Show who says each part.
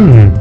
Speaker 1: Hmm.